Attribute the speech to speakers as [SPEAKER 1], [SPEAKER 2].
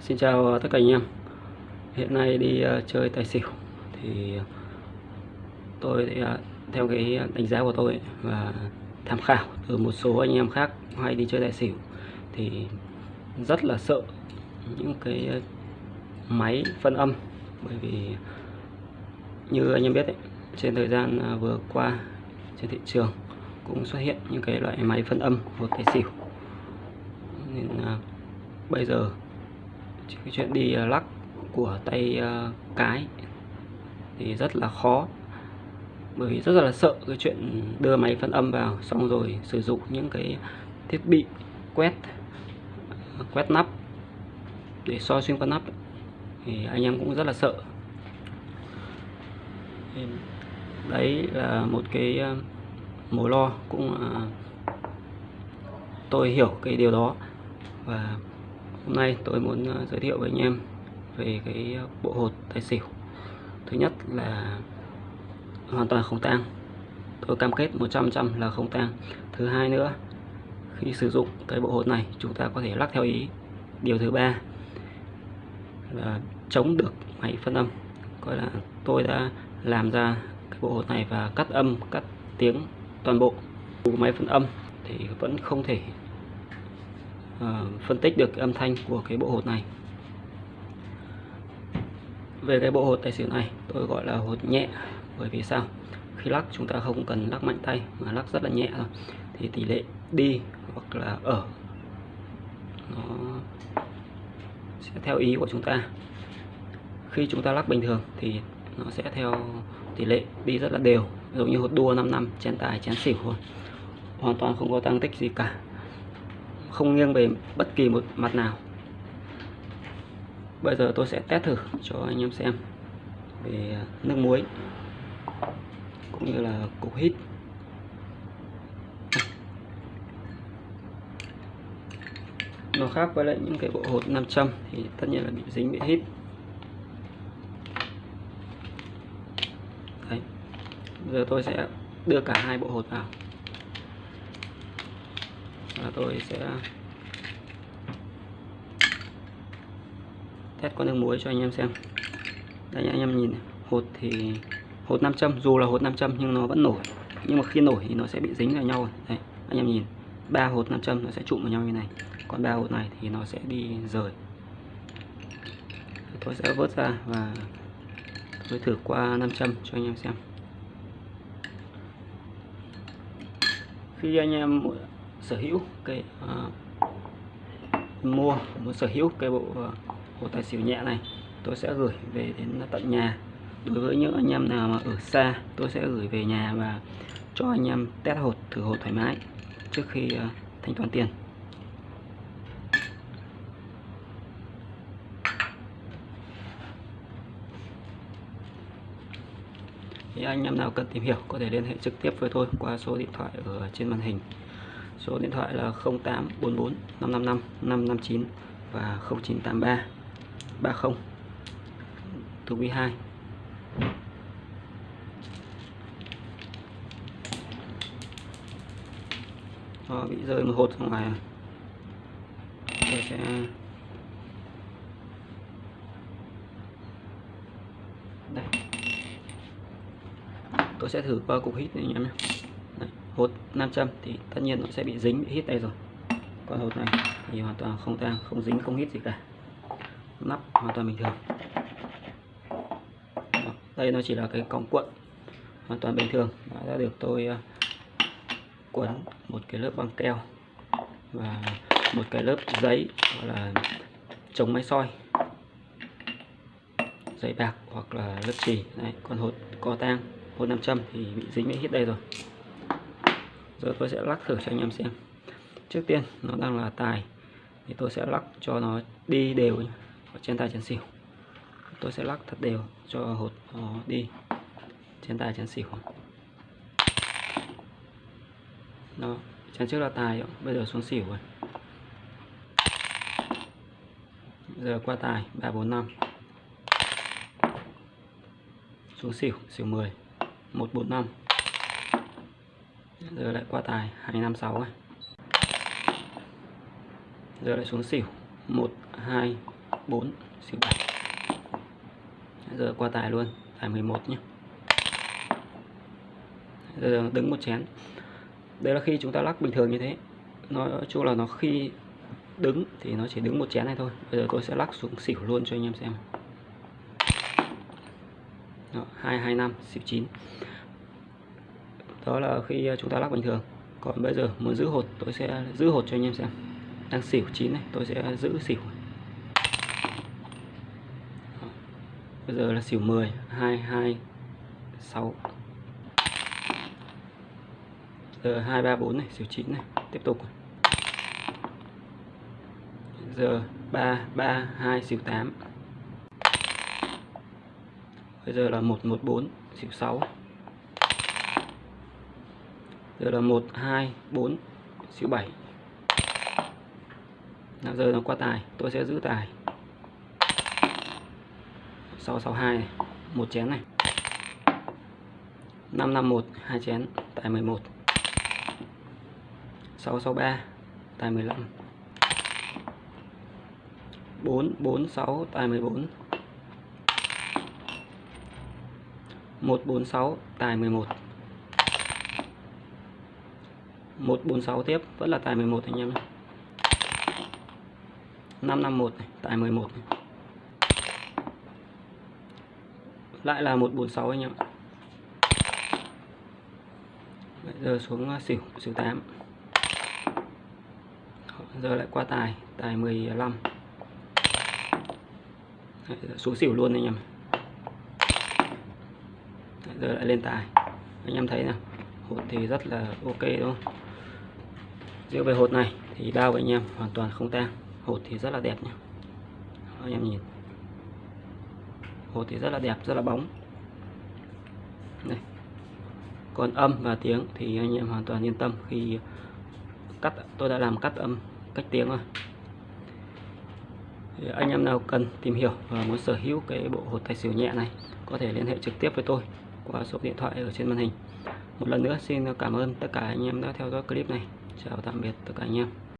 [SPEAKER 1] Xin chào tất cả anh em. Hiện nay đi ờ, chơi tài xỉu Thì tôi ờ, theo cái đánh giá của tôi Và tham khảo từ một số anh em khác hay đi chơi tài xỉu Thì rất là sợ những cái máy phân âm. Bởi vì như anh em biết ấy, trên thời gian ờ, vừa qua trên thị trường cũng xuất hiện những cái loại máy phân âm của tài xỉu. Nên bây giờ cái chuyện đi ờ, lắc của tay ờ, cái thì rất là khó. Bởi vì rất là sợ cái chuyện đưa máy phân âm vào, xong rồi sử dụng những cái thiết bị quét ờ, quét nắp để soi xuyên qua nắp thì anh em cũng rất là sợ. Đấy là một cái mối lo cũng tôi hiểu cái điều đó. Và Hôm nay tôi muốn ờ, giới thiệu với anh em về cái ờ, bộ hột tài xỉu. Thứ nhất là hoàn toàn không tang. Tôi cam kết 100% là không tang. Thứ hai nữa khi sử dụng cái bộ hột này chúng ta có thể lắc theo ý. Điều thứ ba là chống được máy phân âm. Coi là tôi đã làm ra cái bộ hột này và cắt âm, cắt tiếng toàn bộ. Máy phân âm thì vẫn không thể uh, phân tích được cái âm thanh của cái bộ hột này. Về cái bộ hột tài xỉu này tôi gọi là hột nhẹ bởi vì sao? Khi lắc chúng ta không cần lắc mạnh tay mà lắc rất là nhẹ thôi. Thì tỷ lệ đi hoặc là ở nó sẽ theo ý của chúng ta. Khi chúng ta lắc bình thường thì nó sẽ theo tỷ lệ đi rất là đều. Giống như hột đua 5 năm chén tài chén xỉu thôi. Hoàn toàn không có tăng tích gì cả không nghiêng về bất kỳ một mặt nào. Bây giờ tôi sẽ test thử cho anh em xem về nước muối cũng như là cục hít. Nó khác với lại những cái bộ hột 500 thì tất nhiên là bị dính bị hít. Đấy. giờ tôi sẽ đưa cả hai bộ hột vào và tôi sẽ test con nước muối cho anh em xem. Đây anh em nhìn hột thì, hột 500 dù là hột 500 nhưng nó vẫn nổi. Nhưng mà khi nổi thì nó sẽ bị dính vào nhau đây, anh em nhìn. Ba hột 500 nó sẽ trụm vào nhau như này. Còn ba hột này thì nó sẽ đi rời. Tôi sẽ vớt ra và tôi thử qua 500 cho anh em xem. Khi anh em sở hữu cái uh, mua muốn sở hữu cái bộ ờ, uh, hồ tài xỉu nhẹ này tôi sẽ gửi về đến tận nhà. Đối với những anh em nào mà ở xa tôi sẽ gửi về nhà và cho anh em test hột thử hột thoải mái trước khi uh, thanh toán tiền. Thì anh em nào cần tìm hiểu có thể liên hệ trực tiếp với tôi qua số điện thoại ở trên màn hình số điện thoại là 0844 555 559 và 0983 30 từ quý 2 Đó, ờ, bị rơi một hột ra ngoài à? tôi sẽ đây. Tôi sẽ thử qua cục hít này anh em nhé hột 500 thì tất nhiên nó sẽ bị dính bị hít đây rồi. Còn hột này thì hoàn toàn không tang không dính không hít gì cả. Nắp hoàn toàn bình thường. Đây nó chỉ là cái cong cuộn hoàn toàn bình thường. Đã được tôi ờ, uh, quấn một cái lớp băng keo và một cái lớp giấy gọi là chống máy soi. Giấy bạc hoặc là lớp chỉ này còn hột co tang hột 500 thì bị dính bị hít đây rồi rồi tôi sẽ lắc thử cho anh em xem. Trước tiên, nó đang là tài. Thì tôi sẽ lắc cho nó đi đều ở trên tài chén xỉu. Tôi sẽ lắc thật đều cho hột nó đi trên tài chén xỉu. Đó, chén trước là tài, bây giờ xuống xỉu rồi. Giờ qua tài, ba, bốn, năm. Xuống xỉu xỉu 10 145 giờ lại qua tài 256 này giờ lại xuống xỉu 1 2 4 xỉu 7 giờ qua tài luôn tài 11 nhé giờ đứng một chén. Đây là khi chúng ta lắc bình thường như thế. Nói chung là nó khi đứng thì nó chỉ đứng một chén này thôi. Bây giờ tôi sẽ lắc xuống xỉu luôn cho anh em xem. Đó, 225 xỉu 9 đó là khi ờ, chúng ta lắc bình thường. Còn bây giờ muốn giữ hột, tôi sẽ giữ hột cho anh em xem. Đang xỉu chín này, tôi sẽ giữ xỉu. Bây giờ là xỉu 10 2 2 6 giờ 2 3 4 này, xỉu 9 này, tiếp tục. Giờ 3 3 2 xỉu 8 bây giờ là 114 xỉu 6 giờ là 1 2 4 xíu 7 Nào, giờ nó qua tài, tôi sẽ giữ tài. 662 này, một chén này. 551 hai chén, tài 11 663 tài 15 446 tài 14 146 tài 11 146 tiếp vẫn là tài 11 anh em 551 này, tài 11 này. lại là 146 anh em Bây giờ xuống à, xỉu xỉu 8 giờ lại qua tài tài 15 Đấy, xuống xỉu luôn anh em Đấy, giờ lại lên tài. Anh em thấy nào hột thì rất là ok đúng không? Riêng về hột này thì bao của anh em hoàn toàn không tang. Hột thì rất là đẹp nhé anh em nhìn. Hột thì rất là đẹp, rất là bóng. Đây. Còn âm và tiếng thì anh em hoàn toàn yên tâm khi cắt, tôi đã làm cắt âm cách tiếng rồi. Thì anh em nào cần tìm hiểu và muốn sở hữu cái bộ hột tài xỉu nhẹ này, có thể liên hệ trực tiếp với tôi qua số điện thoại ở trên màn hình. Một lần nữa, xin cảm ơn tất cả anh em đã theo dõi clip này chào tạm biệt tất cả anh em.